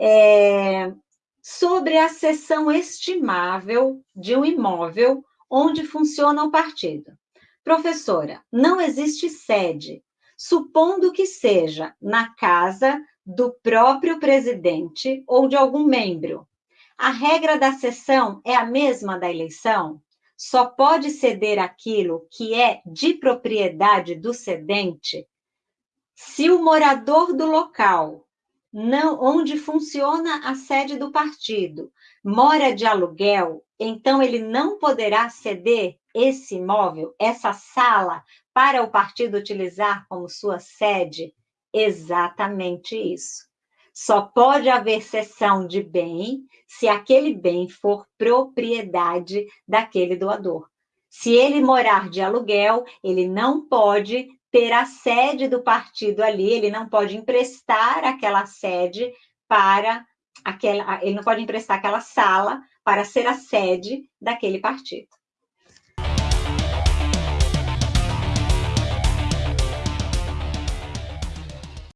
é, sobre a seção estimável de um imóvel onde funciona o partido. Professora, não existe sede, supondo que seja na casa do próprio presidente ou de algum membro. A regra da sessão é a mesma da eleição? Só pode ceder aquilo que é de propriedade do cedente se o morador do local não, onde funciona a sede do partido mora de aluguel, então ele não poderá ceder esse imóvel, essa sala, para o partido utilizar como sua sede? Exatamente isso. Só pode haver cessão de bem se aquele bem for propriedade daquele doador. Se ele morar de aluguel, ele não pode ter a sede do partido ali, ele não pode emprestar aquela sede para aquela, ele não pode emprestar aquela sala para ser a sede daquele partido.